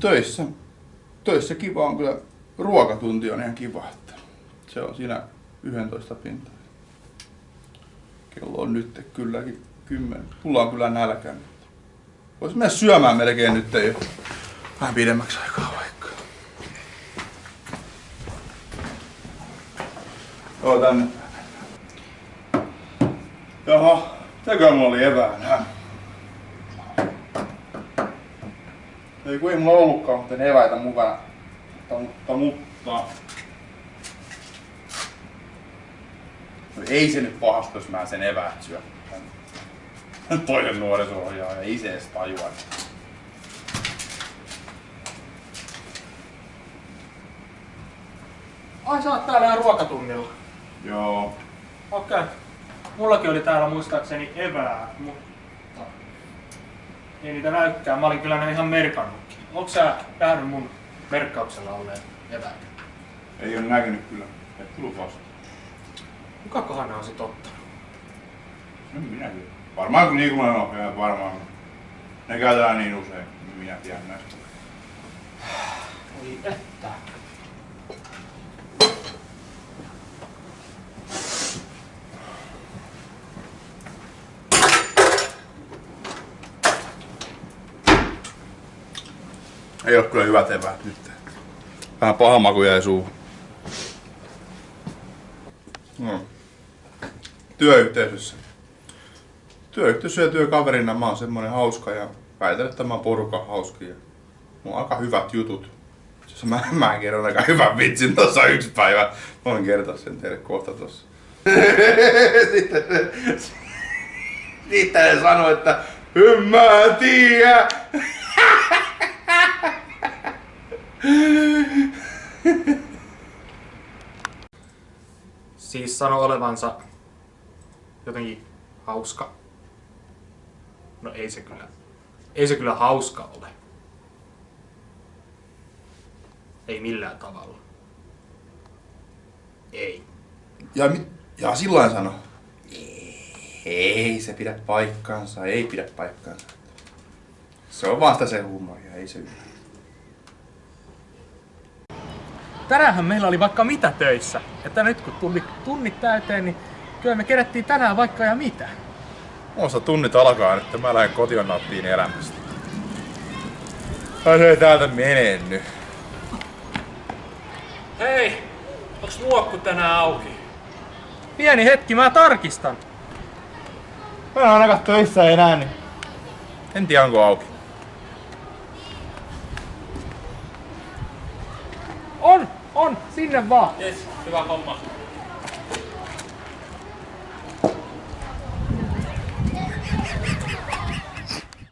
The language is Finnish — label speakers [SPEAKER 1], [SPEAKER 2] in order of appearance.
[SPEAKER 1] Töissä, töissä kiva on kyllä, ruokatunti on ihan kiva, että se on siinä 11 pintaa. Kello on nyt kylläkin 10. Mulla on kyllä nälkä. Voisi mennä syömään melkein nyt jo vähän pidemmäksi aikaa vaikka. Joo, tänne. Jaha, mitäkö mulla oli eväänä? Ei kun ei mulla ollutkaan muuten eväitä mukana. Mutta, mutta... No ei se nyt pahasta, jos mä sen eväät syön. Toinen nuoriso-ohjaaja, ei se edes tajua.
[SPEAKER 2] Ai sä oot täällä ruokatunnilla.
[SPEAKER 1] Joo.
[SPEAKER 2] Okei. Okay. Mullakin oli täällä muistaakseni eväät, mutta ei niitä näykään. Mä olin kyllä ne ihan merkannutkin. Onko sä nähnyt mun merkkauksella olleen eväät?
[SPEAKER 1] Ei ole näkynyt kyllä. Et tullut vasta.
[SPEAKER 2] Kukakohan ne on sit ottanut?
[SPEAKER 1] En minä tiedä. Varmaan kun liikunnan ohjaaja varmaan. Ne käytetään niin usein, niin minä tiedän näistä.
[SPEAKER 2] Oi että.
[SPEAKER 1] Ei ole kyllä hyvät eväät nyt. Vähän paha maku jäi suuhun. No. Työyhteisössä. Työyhteisö ja työkaverina mä oon semmonen hauska ja väitän, että mä oon porukan hauski. Ja mulla on aika hyvät jutut. Jos mä, mä kerron aika hyvän vitsin tossa yksi päivä. Mä voin kertoa sen teille kohta tossa. sitten, sitten ne sanoi, että en mä tiedä.
[SPEAKER 2] Siis sano olevansa jotenkin hauska. No ei se kyllä. Ei se kyllä hauska ole. Ei millään tavalla. Ei.
[SPEAKER 1] Ja, ja silloin sano. Ei se pidä paikkaansa, ei pidä paikkaansa. Se on vasta se huumoria, ei se ymmärrä.
[SPEAKER 2] Tänäänhän meillä oli vaikka mitä töissä. Että nyt kun tunnit, tunnit täyteen, niin kyllä me kerättiin tänään vaikka ja mitä.
[SPEAKER 1] Muista tunnit alkaa nyt, mä lähden kotiin nauttiin elämästä. Ai se ei täältä mene nyt.
[SPEAKER 2] Hei! Onks muokku tänään auki? Pieni hetki, mä tarkistan.
[SPEAKER 1] Mä en ainakaan töissä enää, niin... En tiedä onko auki.
[SPEAKER 2] On! On! Sinne vaan!
[SPEAKER 3] Yes, hyvä homma.